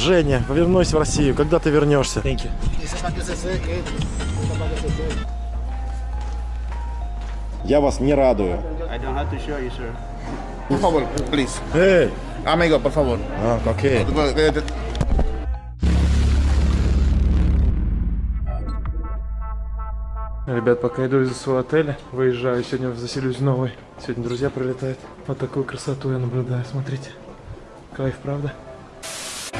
Женя, вернусь в Россию. Когда ты вернешься? Thank you. Я вас не радую. I don't have to show you, sir. Por favor, please. Эй! Amigo, por favor. А. Ребят, пока иду из своего отеля, выезжаю, сегодня заселюсь в новый. Сегодня друзья прилетают. Вот такую красоту я наблюдаю, смотрите. Кайф, правда?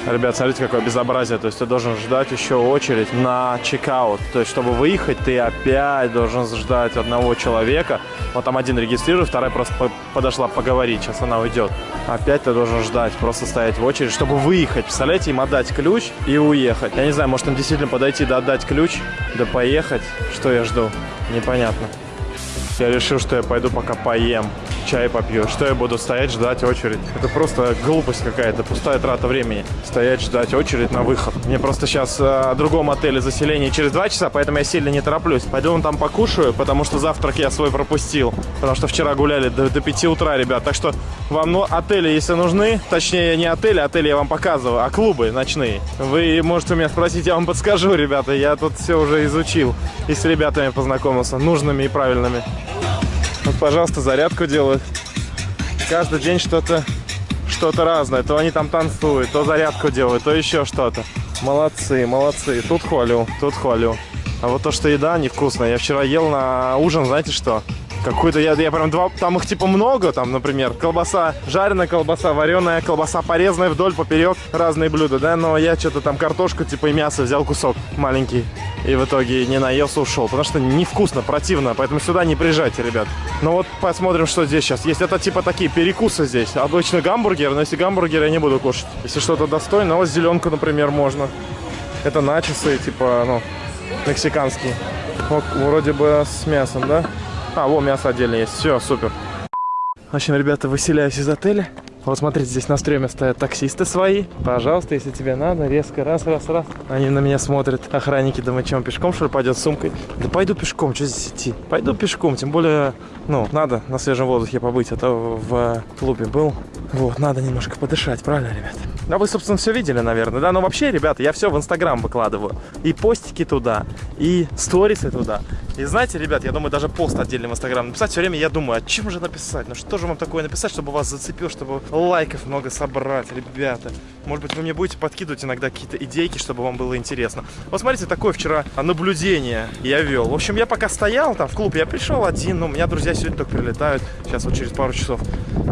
Ребят, смотрите, какое безобразие. То есть ты должен ждать еще очередь на чекаут. То есть, чтобы выехать, ты опять должен ждать одного человека. Вот там один регистрирует, вторая просто по- подошла поговорить. Сейчас она уйдет. Опять ты должен ждать, просто стоять в очередь, чтобы выехать. Представляете, им отдать ключ и уехать. Я не знаю, может им действительно подойти да отдать ключ, да поехать. Что я жду? Непонятно. Я решил, что я пойду пока поем, чай попью. Что я буду стоять, ждать очередь? Это просто глупость какая-то, пустая трата времени. Стоять, ждать очередь на выход. Мне просто сейчас э, о другом отеле заселение через два часа, поэтому я сильно не тороплюсь. Пойду там покушаю, потому что завтрак я свой пропустил. Потому что вчера гуляли до, до 5 утра, ребят. Так что вам ну, отели, если нужны, точнее не отели, отели я вам показываю, а клубы ночные. Вы можете у меня спросить, я вам подскажу, ребята. Я тут все уже изучил и с ребятами познакомился, нужными и правильными. Пожалуйста, зарядку делают. Каждый день что-то что-то разное. То они там танцуют, то зарядку делают, то еще что-то. Молодцы, молодцы. Тут хвалю, тут хвалю. А вот то, что еда невкусная. Я вчера ел на ужин, знаете что? Какую-то я, я прям два, там их типа много, там, например, колбаса, жареная колбаса, вареная колбаса, порезанная вдоль, поперек, разные блюда, да, но я что-то там картошку, типа и мясо взял кусок маленький, и в итоге не наелся, ушел, потому что невкусно, противно, поэтому сюда не приезжайте, ребят. Ну вот посмотрим, что здесь сейчас есть. Это типа такие перекусы здесь. Обычно гамбургер, но если гамбургер я не буду кушать. Если что-то достойное, вот зеленку, например, можно. Это начосы, типа, ну, мексиканские. Вот, вроде бы с мясом, да? А, во, мясо отдельно есть. Все, супер. В общем, ребята, выселяюсь из отеля. Вот смотрите, здесь на стреме стоят таксисты свои. Пожалуйста, если тебе надо, резко раз, раз, раз. Они на меня смотрят. Охранники, думают, чем пешком, что ли, пойдет с сумкой? Да пойду пешком, что здесь идти? Пойду пешком, тем более, ну, надо на свежем воздухе побыть, а то в клубе был. Вот, надо немножко подышать, правильно, ребят? А вы, собственно, все видели, наверное, да? Но вообще, ребята, я все в Инстаграм выкладываю. И постики туда, и сторисы туда. И знаете, ребят, я думаю, даже пост отдельно в Инстаграм написать. Все время я думаю, а чем же написать? Ну что же вам такое написать, чтобы вас зацепил, чтобы лайков много собрать, ребята? Может быть, вы мне будете подкидывать иногда какие-то идейки, чтобы вам было интересно. Вот смотрите, такое вчера наблюдение я вел. В общем, я пока стоял там в клуб, я пришел один, но у меня друзья сегодня только прилетают, сейчас вот через пару часов.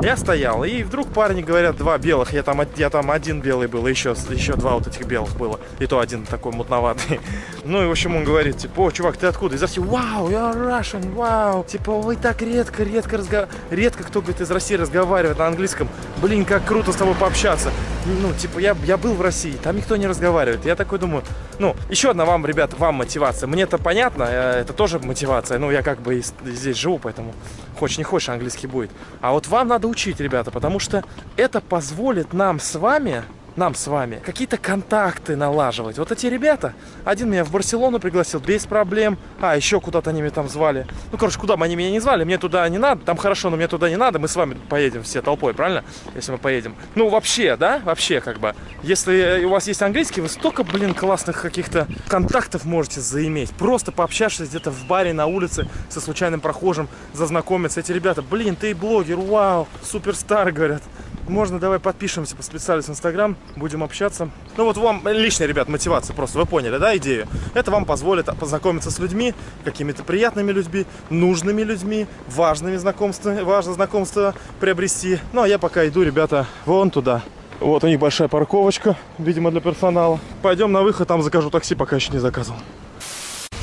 Я стоял, и вдруг парни говорят, два белых, я там, я там один белый был, и еще, еще два вот этих белых было. И то один такой мутноватый. Ну и, в общем, он говорит, типа, о, чувак, ты откуда? Из России. Вау, я Russian, вау. Типа, вы так редко, редко разговариваете. Редко кто, говорит, из России разговаривает на английском. Блин, как круто с тобой пообщаться. Ну, типа, я, я был в России, там никто не разговаривает. Я такой думаю, ну, еще одна вам, ребят, вам мотивация. Мне это понятно, э, это тоже мотивация. Ну, я как бы здесь живу, поэтому хочешь не хочешь, английский будет. А вот вам надо учить, ребята, потому что это позволит нам с вами нам с вами какие-то контакты налаживать. Вот эти ребята, один меня в Барселону пригласил без проблем, а еще куда-то они меня там звали. Ну, короче, куда бы они меня не звали, мне туда не надо, там хорошо, но мне туда не надо, мы с вами поедем все толпой, правильно? Если мы поедем. Ну, вообще, да, вообще, как бы. Если у вас есть английский, вы столько, блин, классных каких-то контактов можете заиметь. Просто пообщавшись где-то в баре, на улице, со случайным прохожим, зазнакомиться. Эти ребята, блин, ты блогер, вау, суперстар, говорят. Можно, давай подпишемся, подписались в Инстаграм, будем общаться. Ну вот вам личная, ребят, мотивация просто, вы поняли, да, идею? Это вам позволит познакомиться с людьми, какими-то приятными людьми, нужными людьми, важными знакомствами, важно знакомство приобрести. Ну, а я пока иду, ребята, вон туда. Вот у них большая парковочка, видимо, для персонала. Пойдем на выход, там закажу такси, пока еще не заказывал.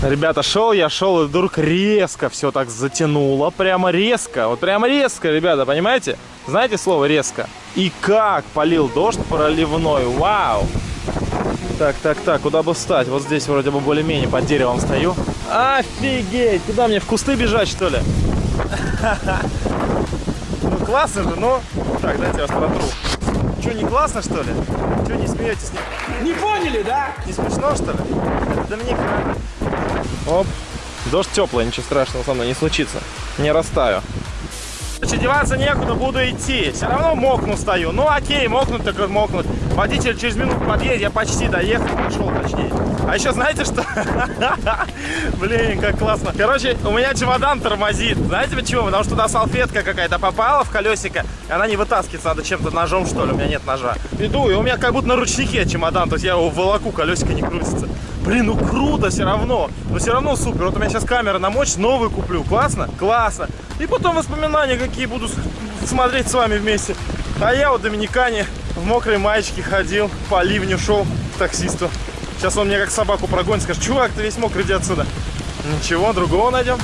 Ребята, шел я, шел, и вдруг резко все так затянуло. Прямо резко. Вот прямо резко, ребята, понимаете? Знаете слово резко? И как полил дождь проливной. Вау! Так, так, так, куда бы встать? Вот здесь вроде бы более-менее под деревом стою. Офигеть! Куда мне, в кусты бежать, что ли? Ну, классно же, но... Так, дайте я вас протру. Что, не классно, что ли? Что, не смеетесь? Не, Не поняли, да? не смешно, что ли? Это Доминик, Оп. Дождь теплый, ничего страшного со мной не случится. Не растаю. Короче, деваться некуда, буду идти. Все равно мокну стою. Ну окей, мокнуть так мокнуть. Водитель через минуту подъедет, я почти доехал, пошел точнее. А еще знаете что? Блин, как классно. Короче, у меня чемодан тормозит. Знаете почему? Потому что туда салфетка какая-то попала в колесико, и она не вытаскивается, надо чем-то ножом, что ли. У меня нет ножа. Иду, и у меня как будто на ручнике чемодан, то есть я его волоку, колесико не крутится. Блин, ну круто все равно. Но все равно супер. Вот у меня сейчас камера намочь, новый куплю. Классно? Классно. И потом воспоминания какие буду смотреть с вами вместе. А я вот Доминикане в мокрой маечке ходил, по ливню шел к таксисту. Сейчас он мне как собаку прогонит, скажет, чувак, ты весь мокрый, иди отсюда. Ничего, другого найдем.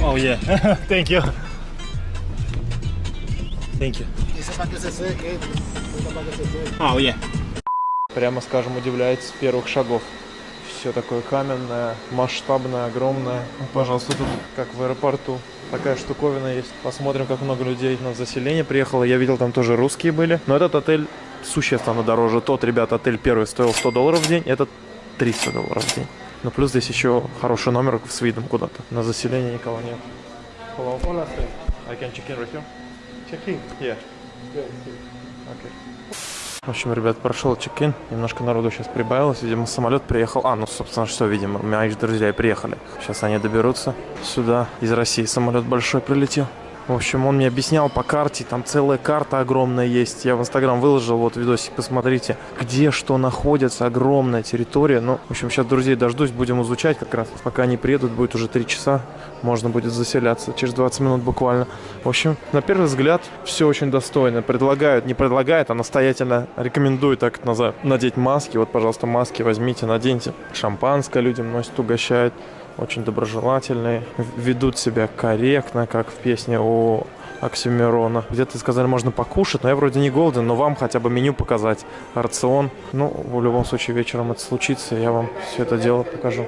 Oh yeah, thank you. Thank you. Oh yeah. Прямо скажем, удивляет с первых шагов. Все такое каменное, масштабное, огромное. Пожалуйста, тут как в аэропорту. Такая штуковина есть. Посмотрим, как много людей на заселение приехало. Я видел, там тоже русские были. Но этот отель существенно дороже. Тот, ребят, отель первый стоил 100 долларов в день. Этот 300 долларов в день. Но плюс здесь еще хороший номер с видом куда-то. На заселение никого нет. Hello. Hola, I can check in right here. Check in? Yeah. Okay. В общем, ребят, прошел чек-ин. Немножко народу сейчас прибавилось. Видимо, самолет приехал. А, ну, собственно, что, видимо, мои друзья приехали. Сейчас они доберутся сюда. Из России самолет большой прилетел. В общем, он мне объяснял по карте, там целая карта огромная есть. Я в Инстаграм выложил, вот видосик, посмотрите, где что находится, огромная территория. Ну, в общем, сейчас друзей дождусь, будем изучать как раз. Пока они приедут, будет уже 3 часа, можно будет заселяться, через 20 минут буквально. В общем, на первый взгляд, все очень достойно. Предлагают, не предлагают, а настоятельно рекомендую так назад надеть маски. Вот, пожалуйста, маски возьмите, наденьте. Шампанское людям носят, угощают очень доброжелательные, ведут себя корректно, как в песне у Оксимирона. Где-то сказали, можно покушать, но я вроде не голоден, но вам хотя бы меню показать, рацион. Ну, в любом случае, вечером это случится, я вам все это дело покажу.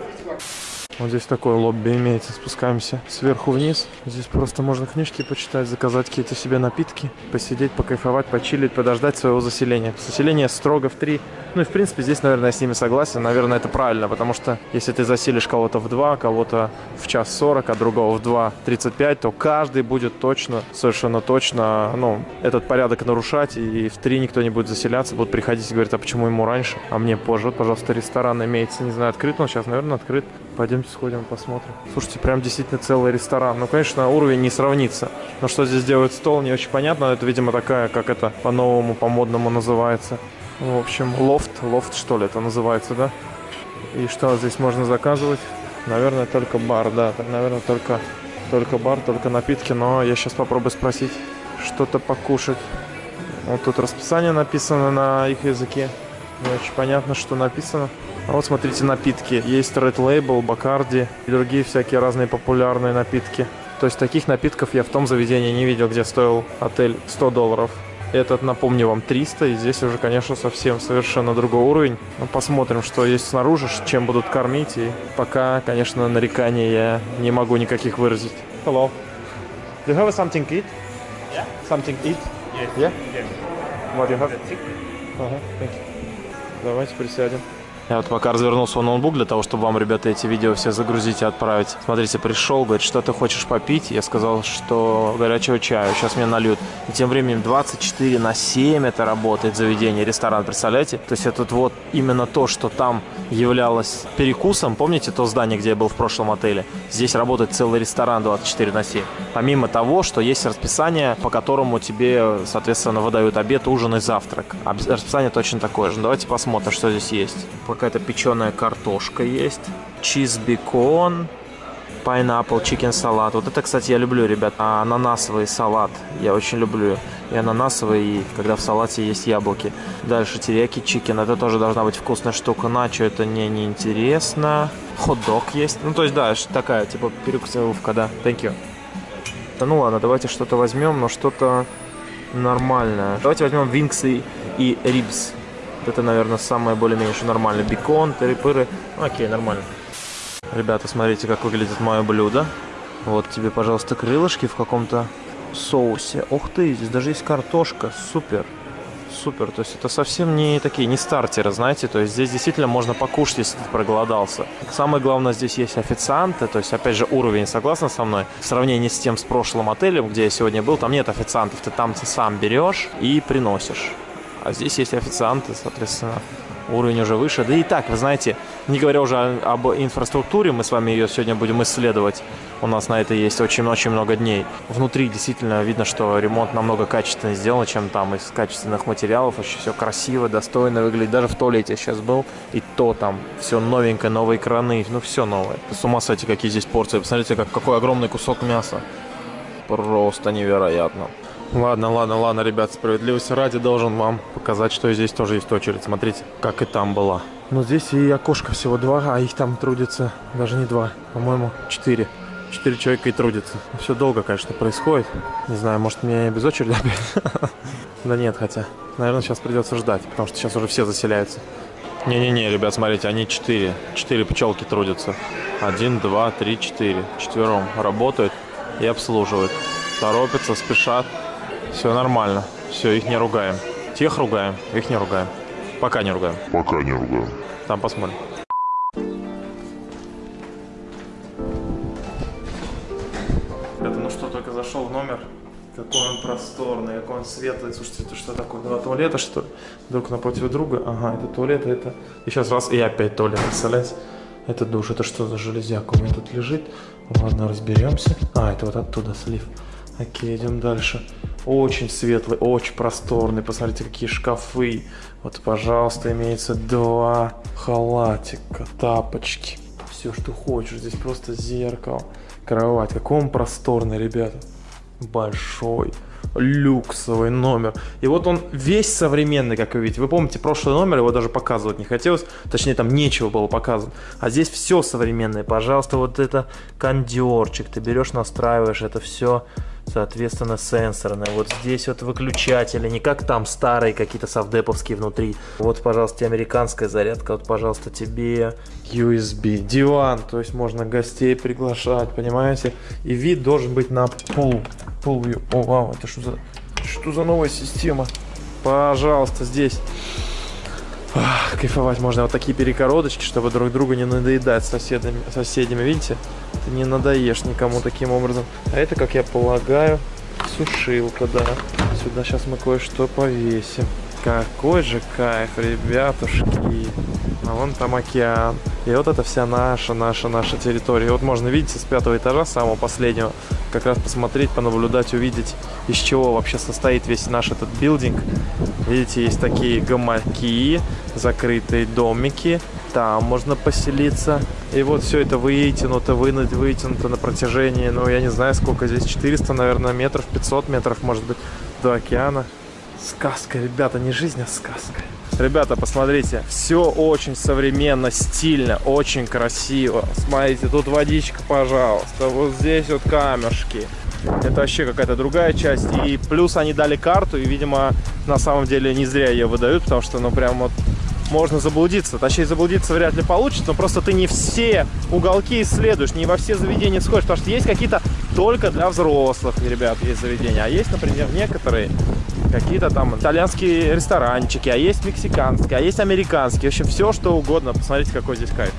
Вот здесь такое лобби имеется. Спускаемся сверху вниз. Здесь просто можно книжки почитать, заказать какие-то себе напитки, посидеть, покайфовать, почилить, подождать своего заселения. Заселение строго в три. Ну и в принципе здесь, наверное, я с ними согласен. Наверное, это правильно, потому что если ты заселишь кого-то в 2, кого-то в час 40, а другого в 2.35, то каждый будет точно, совершенно точно, ну, этот порядок нарушать. И в 3 никто не будет заселяться, будут приходить и говорить, а почему ему раньше, а мне позже. Вот, пожалуйста, ресторан имеется, не знаю, открыт он сейчас, наверное, открыт. Пойдемте сходим, посмотрим. Слушайте, прям действительно целый ресторан. Ну, конечно, уровень не сравнится. Но что здесь делает стол, не очень понятно. Это, видимо, такая, как это по-новому, по-модному называется. В общем, лофт. Лофт, что ли, это называется, да? И что здесь можно заказывать? Наверное, только бар, да. Наверное, только, только бар, только напитки. Но я сейчас попробую спросить что-то покушать. Вот тут расписание написано на их языке. Не очень понятно, что написано. А вот смотрите напитки. Есть Red Label, Bacardi и другие всякие разные популярные напитки. То есть таких напитков я в том заведении не видел, где стоил отель 100 долларов. Этот, напомню вам, 300. И здесь уже, конечно, совсем совершенно другой уровень. Ну, посмотрим, что есть снаружи, чем будут кормить. И пока, конечно, нареканий я не могу никаких выразить. Hello. Do you have something to eat? Yeah. Something to eat? Yes. Yeah? Yes. What do you have? It. Ага, thank you. Давайте присядем. Я вот пока развернул свой ноутбук для того, чтобы вам, ребята, эти видео все загрузить и отправить. Смотрите, пришел, говорит, что ты хочешь попить? Я сказал, что горячего чаю, сейчас мне нальют. И тем временем 24 на 7 это работает заведение, ресторан, представляете? То есть это вот именно то, что там являлось перекусом. Помните то здание, где я был в прошлом отеле? Здесь работает целый ресторан 24 на 7. Помимо того, что есть расписание, по которому тебе, соответственно, выдают обед, ужин и завтрак. Расписание точно такое же. Ну, Давайте посмотрим, что здесь есть. Какая-то печеная картошка есть. Чиз бекон. Pineapple chicken салат. Вот это, кстати, я люблю, ребят. А, ананасовый салат. Я очень люблю. И ананасовый, и когда в салате есть яблоки. Дальше терияки чикен. Это тоже должна быть вкусная штука. Начо это не неинтересно. Хот-дог есть. Ну, то есть, да, такая, типа, перекусовка, да. Thank you. Да ну ладно, давайте что-то возьмем, но что-то нормальное. Давайте возьмем винксы и рибс. Это, наверное, самое более-менее что нормальное. Бекон, тыры-пыры. Окей, нормально. Ребята, смотрите, как выглядит мое блюдо. Вот тебе, пожалуйста, крылышки в каком-то соусе. Ух ты, здесь даже есть картошка. Супер. Супер, то есть это совсем не такие, не стартеры, знаете, то есть здесь действительно можно покушать, если ты проголодался. Самое главное, здесь есть официанты, то есть опять же уровень, согласна со мной? В сравнении с тем, с прошлым отелем, где я сегодня был, там нет официантов, ты там сам берешь и приносишь. А здесь есть официанты, соответственно, уровень уже выше. Да и так, вы знаете, не говоря уже об инфраструктуре, мы с вами ее сегодня будем исследовать. У нас на это есть очень-очень много дней. Внутри действительно видно, что ремонт намного качественнее сделан, чем там из качественных материалов. Очень все красиво, достойно выглядит. Даже в туалете сейчас был, и то там все новенькое, новые краны, ну все новое. С ума сойти, какие здесь порции. Посмотрите, как, какой огромный кусок мяса. Просто невероятно. Ладно, ладно, ладно, ребят, справедливости ради должен вам показать, что здесь тоже есть очередь. Смотрите, как и там была. Но здесь и окошко всего два, а их там трудится даже не два, по-моему, четыре. Четыре человека и трудятся. Все долго, конечно, происходит. Не знаю, может мне без очереди опять? Да нет, хотя. Наверное, сейчас придется ждать, потому что сейчас уже все заселяются. Не-не-не, ребят, смотрите, они четыре. Четыре пчелки трудятся. Один, два, три, четыре. Четвером работают и обслуживают. Торопятся, спешат. Все нормально. Все, их не ругаем. Тех ругаем, их не ругаем. Пока не ругаем. Пока не ругаем. Там посмотрим. Ребята, ну что, только зашел в номер. Какой он просторный, какой он светлый. Слушайте, это что такое? Два туалета, что ли? Друг напротив друга. Ага, это туалет, а это... И сейчас раз, и опять туалет, представляете? Это душ. Это что за железяка у меня тут лежит? Ладно, разберемся. А, это вот оттуда слив. Окей, идем дальше. Очень светлый, очень просторный. Посмотрите, какие шкафы. Вот, пожалуйста, имеется два халатика, тапочки. Все, что хочешь. Здесь просто зеркало, кровать. Какой он просторный, ребята. Большой люксовый номер. И вот он весь современный, как вы видите. Вы помните, прошлый номер его даже показывать не хотелось. Точнее, там нечего было показывать. А здесь все современное. Пожалуйста, вот это кондерчик. Ты берешь, настраиваешь это все соответственно, сенсорная. Вот здесь вот выключатели, не как там старые какие-то совдеповские внутри. Вот, пожалуйста, американская зарядка, вот, пожалуйста, тебе USB, диван, то есть можно гостей приглашать, понимаете? И вид должен быть на пол, пол, о, вау, это что за, что за новая система? Пожалуйста, здесь Ах, кайфовать можно. Вот такие перекородочки, чтобы друг друга не надоедать с соседями, соседями. Видите? Ты не надоешь никому таким образом. А это, как я полагаю, сушилка, да. Сюда сейчас мы кое-что повесим. Какой же кайф, ребятушки. А вон там океан. И вот это вся наша, наша, наша территория. И вот можно, видите, с пятого этажа, самого последнего, как раз посмотреть, понаблюдать, увидеть, из чего вообще состоит весь наш этот билдинг. Видите, есть такие гамаки, закрытые домики. Там можно поселиться. И вот все это вытянуто, вытянуто на протяжении, ну, я не знаю, сколько здесь, 400, наверное, метров, 500 метров, может быть, до океана. Сказка, ребята, не жизнь, а сказка. Ребята, посмотрите, все очень современно, стильно, очень красиво. Смотрите, тут водичка, пожалуйста, вот здесь вот камешки. Это вообще какая-то другая часть. И плюс они дали карту, и, видимо, на самом деле не зря ее выдают, потому что, ну, прям вот можно заблудиться. Точнее, заблудиться вряд ли получится, но просто ты не все уголки исследуешь, не во все заведения сходишь, потому что есть какие-то только для взрослых, ребят, есть заведения. А есть, например, некоторые какие-то там итальянские ресторанчики, а есть мексиканские, а есть американские. В общем, все, что угодно. Посмотрите, какой здесь кайф.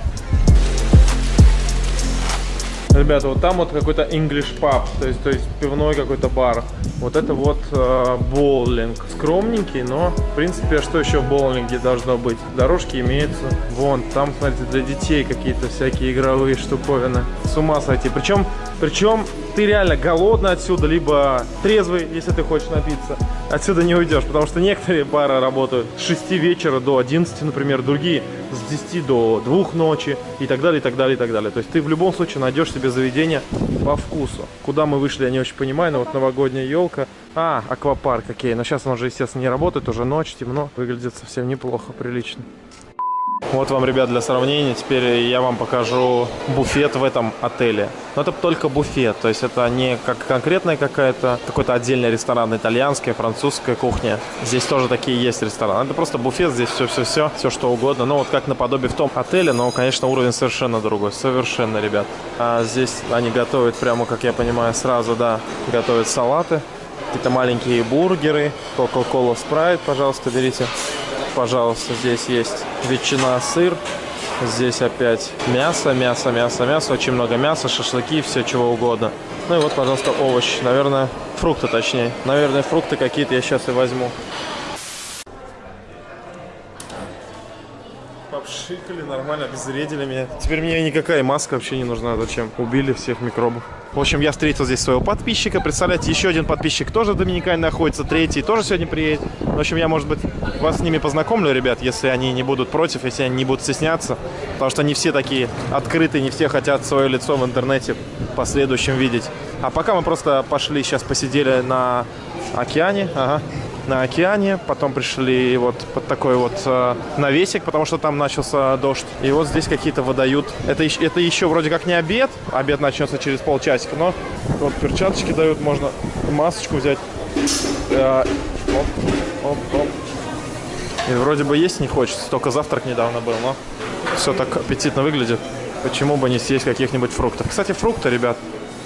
Ребята, вот там вот какой-то English pub, то есть, то есть пивной какой-то бар. Вот это вот э, боулинг. Скромненький, но, в принципе, что еще в боулинге должно быть? Дорожки имеются. Вон, там, смотрите, для детей какие-то всякие игровые штуковины. С ума сойти. Причем, причем ты реально голодный отсюда, либо трезвый, если ты хочешь напиться. Отсюда не уйдешь, потому что некоторые бары работают с 6 вечера до 11, например, другие с 10 до 2 ночи и так далее, и так далее, и так далее. То есть ты в любом случае найдешь себе заведение по вкусу. Куда мы вышли, я не очень понимаю, но вот новогодняя елка. А, аквапарк, окей. Но сейчас он уже, естественно, не работает, уже ночь, темно. Выглядит совсем неплохо, прилично. Вот вам, ребят, для сравнения, теперь я вам покажу буфет в этом отеле. Но это только буфет, то есть это не как конкретная какая-то, какой-то отдельный ресторан, итальянская, французская кухня. Здесь тоже такие есть рестораны. Это просто буфет, здесь все-все-все, все что угодно. Ну вот как наподобие в том отеле, но, конечно, уровень совершенно другой, совершенно, ребят. А здесь они готовят прямо, как я понимаю, сразу, да, готовят салаты Какие-то маленькие бургеры, Coca-Cola Sprite, пожалуйста, берите. Пожалуйста, здесь есть ветчина, сыр. Здесь опять мясо, мясо, мясо, мясо. Очень много мяса, шашлыки, все чего угодно. Ну и вот, пожалуйста, овощи. Наверное, фрукты точнее. Наверное, фрукты какие-то я сейчас и возьму. Попшикали нормально, обезвредили меня. Теперь мне никакая маска вообще не нужна. Зачем? Убили всех микробов. В общем, я встретил здесь своего подписчика. Представляете, еще один подписчик тоже в Доминикане находится. Третий тоже сегодня приедет. В общем, я, может быть, вас с ними познакомлю, ребят, если они не будут против, если они не будут стесняться. Потому что не все такие открытые, не все хотят свое лицо в интернете в последующем видеть. А пока мы просто пошли, сейчас посидели на океане. Ага на океане, потом пришли вот под такой вот э, навесик, потому что там начался дождь. И вот здесь какие-то выдают. Это, это еще вроде как не обед, обед начнется через полчасика, но вот перчаточки дают, можно масочку взять. Э, оп, оп, оп. И вроде бы есть не хочется, только завтрак недавно был, но все так аппетитно выглядит. Почему бы не съесть каких-нибудь фруктов? Кстати, фрукты, ребят,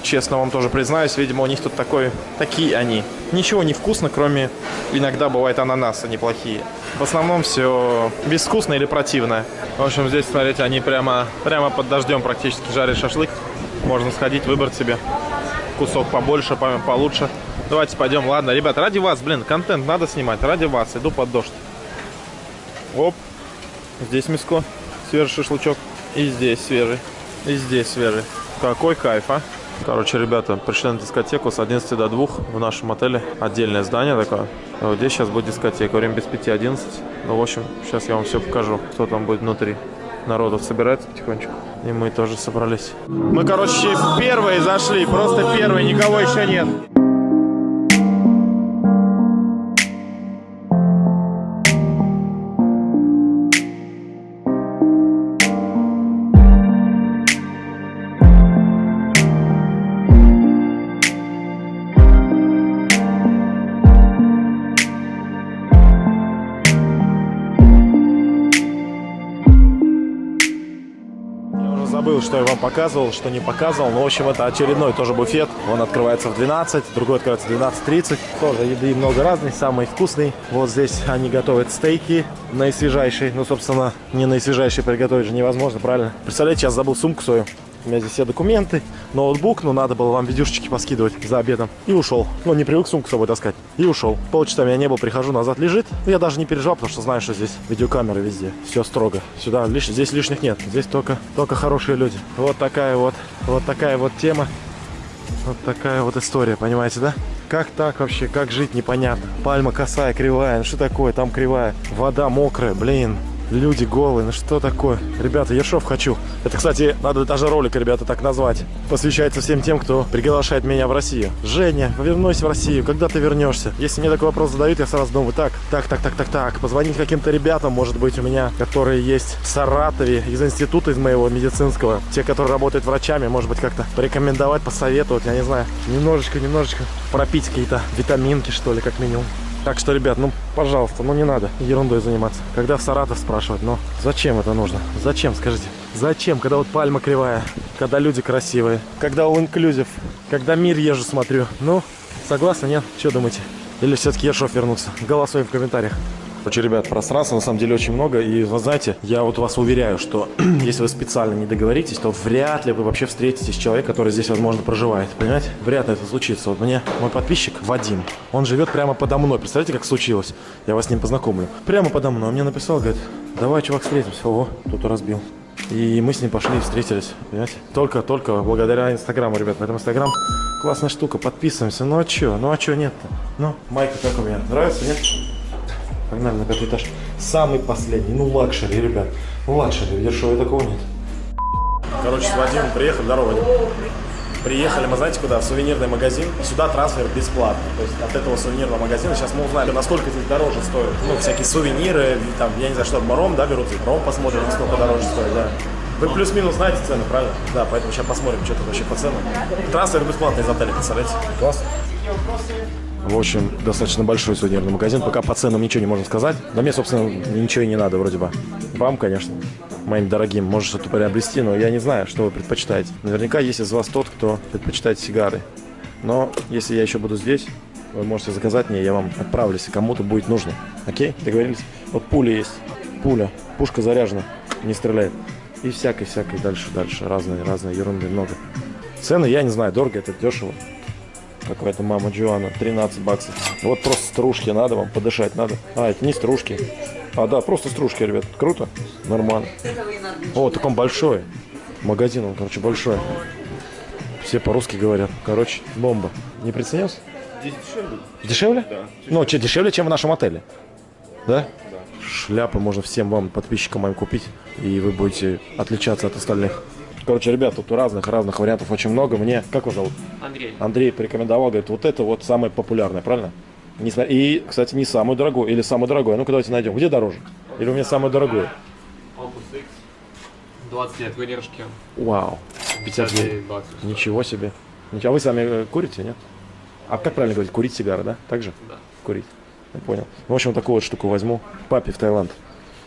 честно вам тоже признаюсь, видимо, у них тут такой, такие они. Ничего не вкусно, кроме иногда бывает ананасы неплохие. В основном все безвкусно или противное. В общем, здесь, смотрите, они прямо, прямо под дождем практически жарят шашлык. Можно сходить, выбрать себе кусок побольше, по- получше. Давайте пойдем. Ладно, ребят, ради вас, блин, контент надо снимать. Ради вас. Иду под дождь. Оп. Здесь мяско. Свежий шашлычок. И здесь свежий. И здесь свежий. Какой кайф, а? Короче, ребята, пришли на дискотеку с 11 до 2 в нашем отеле. Отдельное здание такое. Вот здесь сейчас будет дискотека. Время без 5-11. Ну, в общем, сейчас я вам все покажу, кто там будет внутри. Народов собирается потихонечку. И мы тоже собрались. Мы, короче, первые зашли. Просто первые. Никого еще нет. Показывал, что не показывал. Но, в общем, это очередной тоже буфет. Он открывается в 12, другой открывается в 12.30. Тоже еды много разной, самый вкусный. Вот здесь они готовят стейки наисвежайшие. Ну, собственно, не наисвежайшие приготовить же невозможно, правильно? Представляете, сейчас забыл сумку свою. У меня здесь все документы, ноутбук, но надо было вам видюшечки поскидывать за обедом. И ушел. Ну, не привык сумку с собой таскать. И ушел. Полчаса меня не было, прихожу, назад лежит. Ну, Я даже не переживал, потому что знаю, что здесь видеокамеры везде. Все строго. Сюда лиш... здесь лишних нет. Здесь только, только хорошие люди. Вот такая вот, вот такая вот тема. Вот такая вот история, понимаете, да? Как так вообще? Как жить, непонятно. Пальма косая, кривая. Ну что такое? Там кривая. Вода мокрая, блин. Люди голые, ну что такое? Ребята, Ершов хочу. Это, кстати, надо даже ролик, ребята, так назвать. Посвящается всем тем, кто приглашает меня в Россию. Женя, вернусь в Россию, когда ты вернешься? Если мне такой вопрос задают, я сразу думаю, так, так, так, так, так, так. Позвонить каким-то ребятам, может быть, у меня, которые есть в Саратове, из института из моего медицинского. Те, которые работают врачами, может быть, как-то порекомендовать, посоветовать, я не знаю. Немножечко, немножечко пропить какие-то витаминки, что ли, как минимум. Так что, ребят, ну, пожалуйста, ну не надо ерундой заниматься. Когда в Саратов спрашивать, ну, зачем это нужно? Зачем, скажите? Зачем, когда вот пальма кривая, когда люди красивые, когда all inclusive, когда мир езжу смотрю? Ну, согласны, нет? Что думаете? Или все-таки Ершов вернуться? Голосуем в комментариях. Короче, ребят, пространства на самом деле очень много. И вы знаете, я вот вас уверяю, что если вы специально не договоритесь, то вряд ли вы вообще встретитесь с человеком, который здесь, возможно, проживает. Понимаете? Вряд ли это случится. Вот мне мой подписчик Вадим, он живет прямо подо мной. Представляете, как случилось? Я вас с ним познакомлю. Прямо подо мной. Он мне написал, говорит, давай, чувак, встретимся. Ого, кто-то разбил. И мы с ним пошли и встретились, понимаете? Только-только благодаря Инстаграму, ребят. Поэтому Инстаграм классная штука. Подписываемся. Ну а чё? Ну а чё нет-то? Ну, майка как у меня? Нравится, нет? Погнали на пятый этаж. Самый последний. Ну, luxury, ребят. Ну, luxury. В Ершове такого нет. Короче, с Вадимом приехали. Здорово, Вадим. Приехали мы, знаете, куда? В сувенирный магазин. Сюда трансфер бесплатный. То есть от этого сувенирного магазина сейчас мы узнаем, насколько здесь дороже стоит. Ну, всякие сувениры, там, я не знаю, что, ром, да, берут? Ром посмотрим, насколько дороже стоит, да. Вы плюс-минус знаете цены, правильно? Да, поэтому сейчас посмотрим, что тут вообще по ценам. Трансфер бесплатный из отеля, представляете? Класс. В общем, достаточно большой сувенирный магазин. Пока по ценам ничего не можно сказать. Да мне, собственно, ничего и не надо вроде бы. Вам, конечно, моим дорогим, может что-то приобрести, но я не знаю, что вы предпочитаете. Наверняка есть из вас тот, кто предпочитает сигары. Но если я еще буду здесь, Вы можете заказать мне, я вам отправлю, если кому-то будет нужно. Окей? Договорились? Вот пуля есть. Пуля. Пушка заряжена. Не стреляет. И всякой-всякой дальше, дальше. Разные, разные ерунды много. Цены, я не знаю, дорого это, дешево. Какая-то мама Джоанна, 13 баксов. Вот просто стружки надо вам, подышать надо. А, это не стружки. А, да, просто стружки, ребят. Круто? Нормально. О, так он большой. Магазин, он, короче, большой. Все по-русски говорят. Короче, бомба. Не приценился? Здесь дешевле? Дешевле? Да. Ну, че, дешевле, чем в нашем отеле? Да? Шляпы можно всем вам, подписчикам моим, купить, и вы будете отличаться от остальных. Короче, ребят, тут разных-разных вариантов очень много. Мне, как вас зовут? Андрей. Андрей порекомендовал, говорит, вот это вот самое популярное, правильно? Не смо- И, кстати, не самый дорогой, или самый дорогой. Ну-ка, давайте найдем. Где дороже? Или у меня самый дорогой? Opus X. 20 лет выдержки. Вау. 59. 59 баксов. Ничего себе. А вы сами э, курите, нет? А как правильно говорить? Курить сигары, да? Так же? Да. Курить. Я понял. Ну, в общем, такую вот штуку возьму. Папе в Таиланд.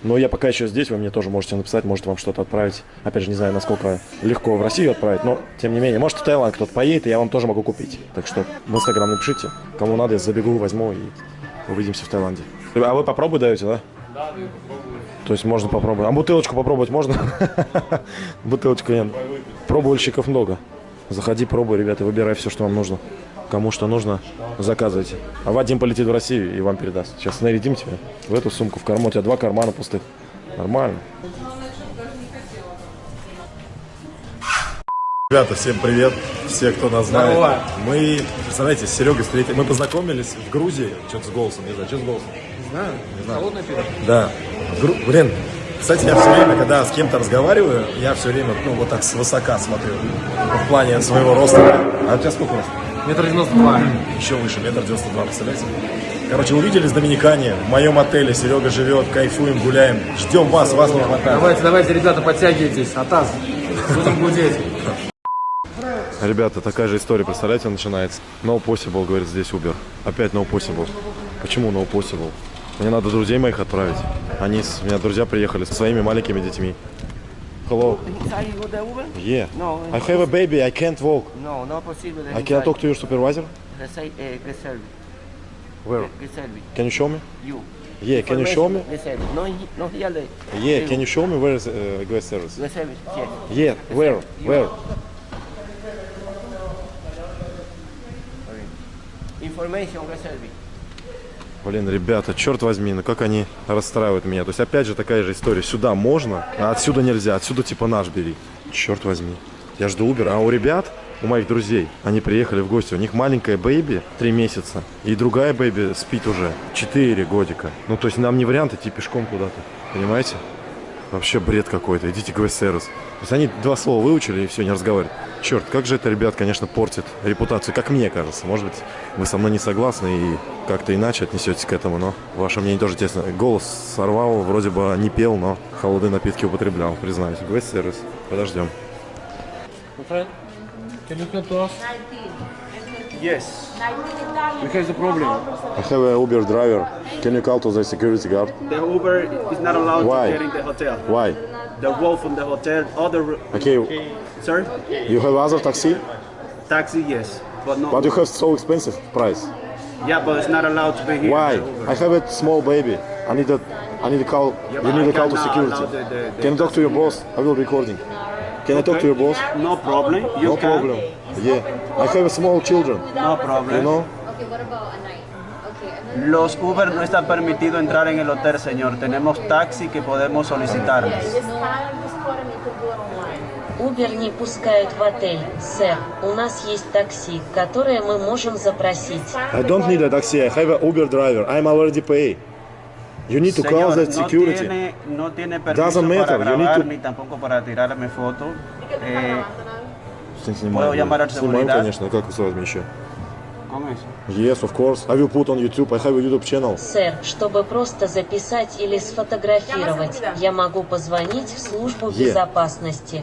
Но я пока еще здесь, вы мне тоже можете написать, может вам что-то отправить. Опять же, не знаю, насколько легко в Россию отправить, но тем не менее, может в Таиланд кто-то поедет, и я вам тоже могу купить. Так что в Инстаграм напишите, кому надо, я забегу, возьму и увидимся в Таиланде. А вы попробуй даете, да? Да, попробую. То есть можно попробовать. А бутылочку попробовать можно? Бутылочку нет. Пробовальщиков много. Заходи, пробуй, ребята, выбирай все, что вам нужно. Кому что нужно, заказывайте. А Вадим полетит в Россию и вам передаст. Сейчас нарядим тебя в эту сумку, в карман. У тебя два кармана пустых. Нормально. Ребята, всем привет. Все, кто нас знает. Мы, представляете, с Серегой встретились. Мы познакомились в Грузии. Что-то с голосом, не знаю, что с голосом. Холодное пиво? Да. Гру- Блин, кстати, я все время, когда с кем-то разговариваю, я все время, ну, вот так свысока смотрю. В плане своего роста. А у тебя сколько роста? Метр девяносто два. Еще выше, метр девяносто два, представляете? Короче, увиделись в Доминикане, в моем отеле, Серега живет, кайфуем, гуляем. Ждем вас, вас не хватает. Давайте, давайте, ребята, подтягивайтесь. Атас. Будем гудеть. Ребята, такая же история, представляете, начинается. No possible, говорит здесь Uber. Опять no possible. Почему no possible? Мне надо друзей моих отправить. Они, с- у меня друзья приехали со своими маленькими детьми. Hello. Are you the Uber? Yeah. No, I have a baby, I can't walk. No, not possible. I can talk to your supervisor? Greselvi. Where? Greselvi. Can you show me? You. Yeah, can you show me? Greselvi. No, no, here. Yeah, can you show me where is uh, guest service? Greselvi, yes. Yeah, where? Where? Information, Greselvi. Блин, ребята, черт возьми, ну как они расстраивают меня. То есть опять же такая же история. Сюда можно, а отсюда нельзя. Отсюда типа наш бери. Черт возьми. Я жду Uber. А у ребят, у моих друзей, они приехали в гости. У них маленькая бэйби, три месяца. И другая бэйби спит уже, четыре годика. Ну то есть нам не вариант идти пешком куда-то. Понимаете? Вообще бред какой-то. Идите к сервис. То есть они два слова выучили и все, не разговаривают. Черт, как же это, ребят, конечно, портит репутацию, как мне кажется. Может быть, вы со мной не согласны и как-то иначе отнесетесь к этому, но ваше мнение тоже интересно. Голос сорвал, вроде бы не пел, но холодные напитки употреблял, признаюсь. Гвоздь сервис. Подождем. Can you come to us? Yes. We have the problem. I have a Uber driver. Can you call to the security guard? The Uber is not allowed Why? to get in the hotel. Why? The wolf from the hotel, other, Okay, sir, you have other taxi, taxi, yes, but no. but you have so expensive price. yeah, but it's not allowed to be here. Why? I have a small baby. I need a, I need a call. Yeah, you need I to call to security. the- the- the Can you talk to your boss? I will be recording. Can I talk to your boss? No problem. You No can. problem. Yeah, I have a small children. No problem. You know? Okay, what about a night? Okay, and then Los Uber no está permitido entrar en el hotel, señor. Tenemos taxi que podemos solicitar. Убер не пускают в отель. Сэр, у нас есть такси, которое мы можем запросить. I don't need a taxi. I have a Uber driver. I'm already paid. You need to call Señor, the no security. tiene, no tiene permiso Doesn't matter, para you need grabar to- ni tampoco para tirarme fotos. Eh, Снимаю, Puedo llamar al Снимаю, seguridad? конечно. Как с вами еще? Eso. Yes, of course. I will put on YouTube. I have a YouTube channel. Сэр, чтобы просто записать или сфотографировать, я могу позвонить в службу Yeah. безопасности.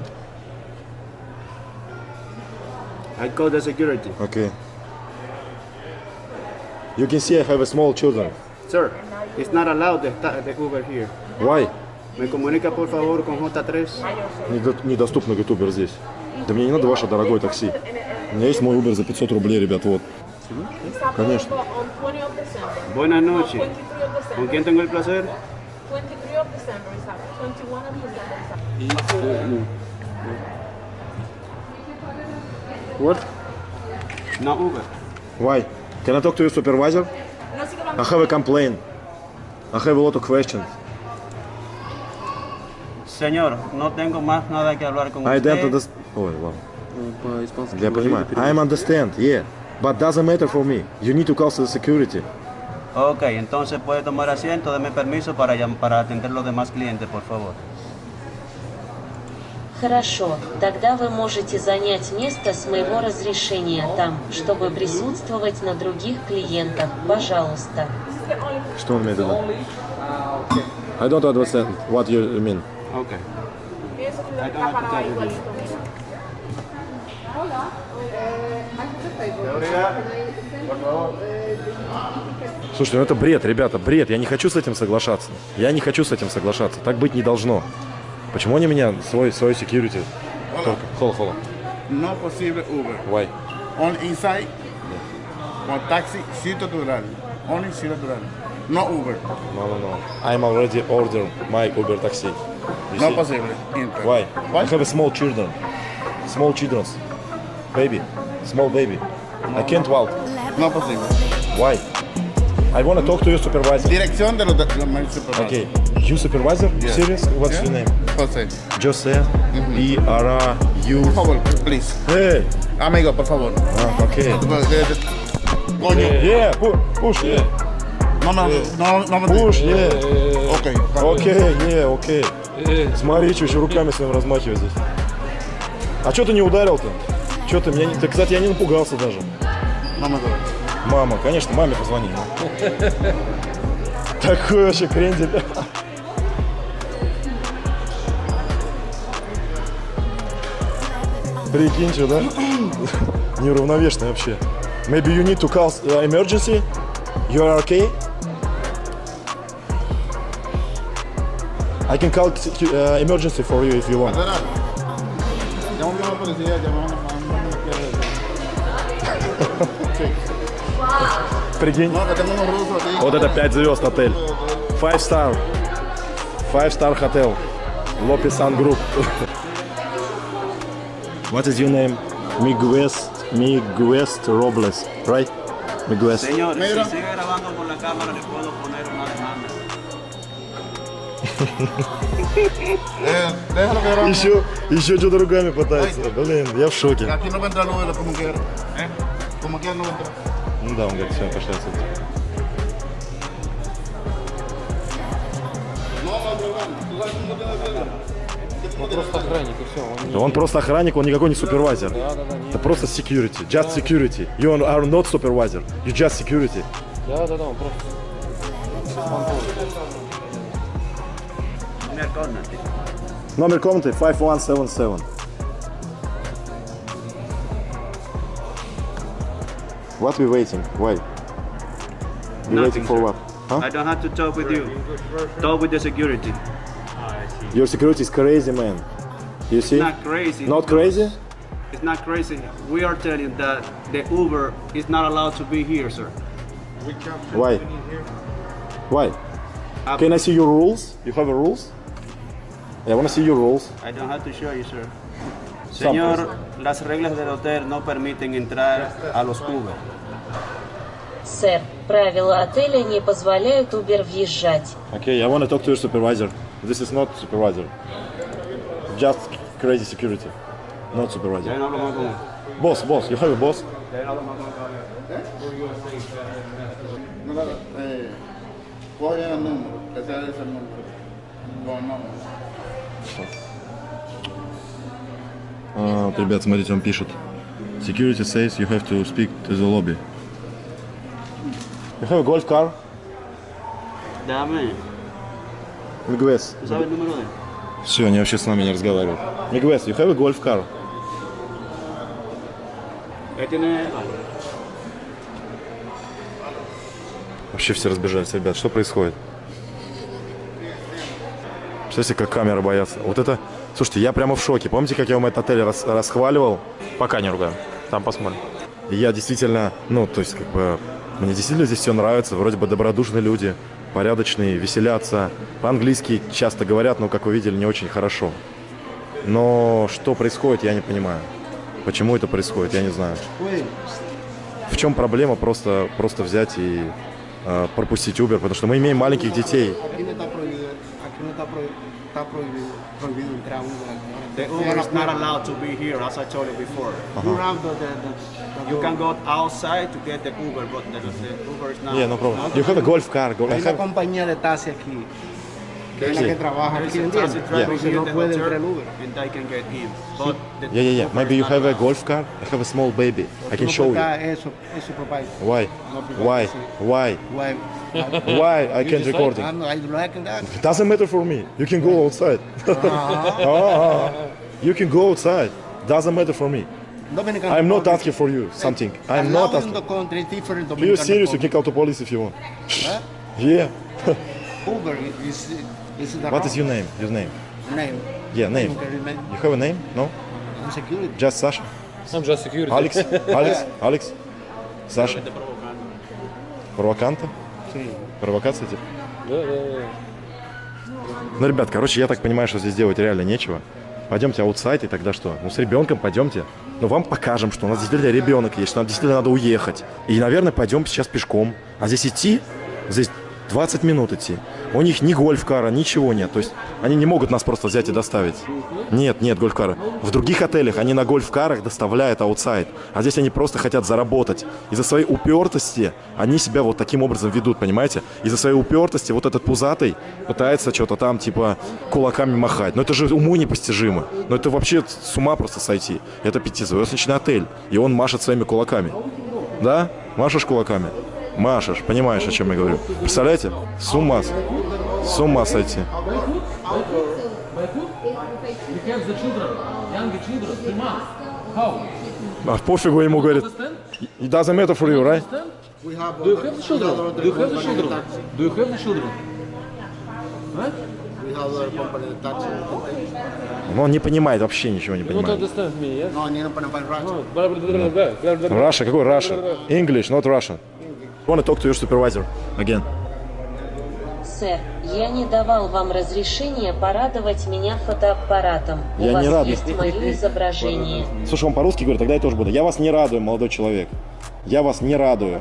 I call the security. Okay. You can see I have a small children. Sir, it's not allowed the, the Uber here. Why? ¿Me comunica por favor con J3? Недо- Недоступно Uber здесь. Да мне не надо ваше дорогое такси. У меня есть мой Uber за 500 рублей, ребят, вот. Конечно. On 20 of December. Buenas noches. 23 of December. ¿Con quién tengo el placer? 23 of December is happening. 21 of December is happening. What? No Uber. Why? Can I talk to your supervisor? I have a complaint. I have a lot of questions. Señor, no tengo más nada que hablar con I usted. don't understand. Ой, ладно. Я понимаю. I understand, yeah. But doesn't matter for me. You need to call the security. Ok, entonces puede tomar asiento, deme permiso para, para atender los demás clientes, por favor. Хорошо, тогда вы можете занять место с моего разрешения там, чтобы присутствовать на других клиентах. Пожалуйста. Что он имеет в виду? I don't understand what you mean. Ok. Eso que Слушайте, ну это бред, ребята, бред. Я не хочу с этим соглашаться. Я не хочу с этим соглашаться. Так быть не должно. Почему они меня свой, свой security? Холо, холо. No posible Uber. Why? On inside. On taxi, sitio natural. Only sitio natural. No Uber. No, no, no. I'm already ordered my Uber taxi. You No see? possible. Inter. Why? Why? I have a small children. Small children. Baby. Small baby. I can't walk. No posible. Why? I want to talk to your supervisor. Dirección de los de my supervisor. Okay. You supervisor? Yeah. Serious? What's Yeah. your name? José. Jose. B R R U. Por favor, please. Hey. Amigo, por favor. Ah, okay. Coño. Yeah. pu- Push. Yeah. No, no, no, no me Push. Yeah. Ok. Окей, не, окей. Смотри, что еще руками своим размахивать здесь. А что ты не ударил-то? Что ты меня не... Ты, кстати, я не напугался даже. Me duele. Мама, конечно, маме позвони. Такой вообще крендель. Прикинь, что, да? Неуравновешенный вообще. Maybe you need to call uh, emergency? You are okay? I can call uh, emergency for you if you want. Прикинь. Вот это 5 звезд отель. Five star. Five star hotel. Lopisan Group. What is your name? Miguest, Miguest Robles, right? Miguest. Señor, Mira. si sigue grabando con la cámara, le puedo poner una demanda. Eh. Еще, еще что-то руками пытается. Блин, я в шоке. Aquí no va a entrar Uber como quiera. ¿Eh? Como quiera no entrar. Ну да, он говорит, все, пошли отсюда. No, no hay problema. ¿Tú sabes cómo tiene que ser? Просто охранник и все. Он Да Он просто охранник, он никакой не супервайзер. Это просто security, just security. You are not supervisor, you just security. Да, да, да, он просто. Una córnate. Номер комнаты 5177. What we waiting? Why? We waiting for sir. what? Huh? I don't have to talk with you. Talk with the security. Your security is crazy, man. You see? It's not crazy. Not crazy? It's not crazy. We are telling that the Uber is not allowed to be here, sir. Why? Why? Uh, Can I see your rules? You have a rules? I want to see your rules. I don't have to show you, sir. Señor, las reglas del hotel no permiten entrar a los Uber. Сэр, правила отеля не позволяют Uber въезжать. Okay, I want to talk to your supervisor. This is not supervisor. Just crazy security. Not supervisor. Boss, boss, you have a boss? Ya А, вот, ребят, смотрите, он пишет. Security says you have to speak to the lobby. You have a golf car? Dame, Miguez. ¿tú sabes el número de él? Все, они вообще с нами не разговаривают. Miguez, you have a golf car? Вообще все разбежались, ребят. Что происходит? Представляете, как камеры боятся. Вот это... Слушайте, я прямо в шоке. Помните, как я вам этот отель рас- расхваливал? Пока не ругаем. Там посмотрим. Я действительно, ну, то есть, как бы, мне действительно здесь все нравится. Вроде бы добродушные люди, порядочные, веселятся. По-английски часто говорят, но, как вы видели, не очень хорошо. Но что происходит, я не понимаю. Почему это происходит, я не знаю. В чем проблема просто, просто взять и э, пропустить Uber? Потому что мы имеем маленьких детей. Está prohibido, prohibido, entrar a Uber. The Uber is not allowed to be here, as I told you before. You have the, the, the, the You can go outside to get the Uber, but the, the Uber is not. Yeah, no problem. You have a golf car. Go, Hay una compañía de taxi aquí, que es la Sí. que trabaja There is aquí, a taxi ¿entiendes? driver Entonces no puede entrar en Uber. and they can get in. But Yeah, yeah, yeah. Maybe you have a golf car. I have a small baby. I can show puedes you. Eso, eso. Why? Why? Why? Why? Why I can't record it? I'm, I like that. It doesn't matter for me. You can go outside. Ah, you can go outside. Doesn't matter for me. Dominican I'm not asking for you something. I'm not asking. the country is different Are you Dominican serious? You can Republic. call the police if you want. Huh? Yeah. Uber is, is the What is your name? Your name? name? Yeah, name. You have a name? No? Security. Just Sasha? I'm just security. Alex? Alex? Alex? Саша? Провоканта? Sí. Провокация типа? Да, да, да. Ну, ребят, короче, я так понимаю, что здесь делать реально нечего. Пойдемте outside, и тогда что? Ну, с ребенком пойдемте. Ну, вам покажем, что у нас действительно ребенок есть, что нам действительно надо уехать. И, наверное, пойдем сейчас пешком. А здесь идти, здесь 20 минут идти. У них ни гольф-кара, ничего нет. То есть они не могут нас просто взять и доставить. Нет, нет гольф-кара. В других отелях они на гольф-карах доставляют outside. А здесь они просто хотят заработать. Из-за своей упертости они себя вот таким образом ведут, понимаете? Из-за своей упертости вот этот пузатый пытается что-то там типа кулаками махать. Но это же уму непостижимо. Но это вообще с ума просто сойти. Это пятизвездочный отель. И он машет своими кулаками. Да? Машешь кулаками? Машешь, понимаешь, о чем я говорю. Представляете? С ума. с- ума сойти. А пофигу ему говорит. It doesn't matter for you, right? We have Do you have the children? Do you have the children? Do you have the children? We have other company that taxi. Но он не понимает, вообще ничего не понимает. Russia, какой Russia? English, not Russian. Want to talk to your supervisor again. Сэр, я не давал вам разрешения порадовать меня фотоаппаратом. У Я не вас радую. есть мое изображение. Слушай, он по-русски говорит, тогда я тоже буду. Я вас не радую, молодой человек. Я вас не радую.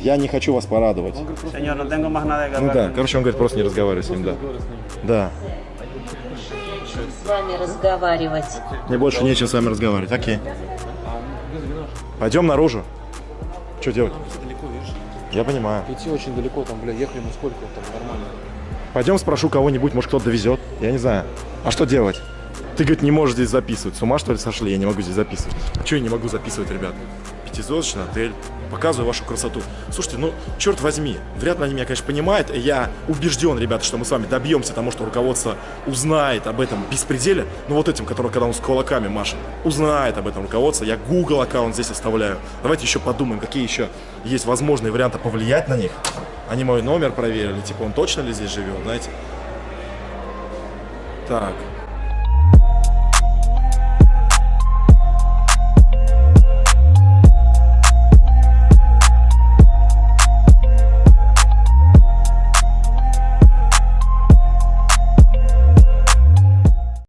Я не хочу вас порадовать. Ну hablar. да, короче, он говорит, просто не разговаривай с ним, да. Да. С вами разговаривать. Мне больше нечем с вами разговаривать. Окей. Пойдем наружу. Что делать? Я понимаю. Идти очень далеко, там, бля, ехали мы сколько, там, нормально. Пойдем спрошу кого-нибудь, может кто-то довезет. Я не знаю. А что делать? Ты, говорит, не можешь здесь записывать. С ума, что ли, сошли? Я не могу здесь записывать. А что я не могу записывать, ребят? Пятизвездочный отель. Показываю вашу красоту. Слушайте, ну, черт возьми, вряд ли они меня, конечно, понимают. Я убежден, ребята, что мы с вами добьемся того, что руководство узнает об этом беспределе. Ну, вот этим, который, когда он с кулаками машет, узнает об этом руководство. Я Google аккаунт здесь оставляю. Давайте еще подумаем, какие еще есть возможные варианты повлиять на них. Они мой номер проверили, типа, он точно ли здесь живет, знаете? Так,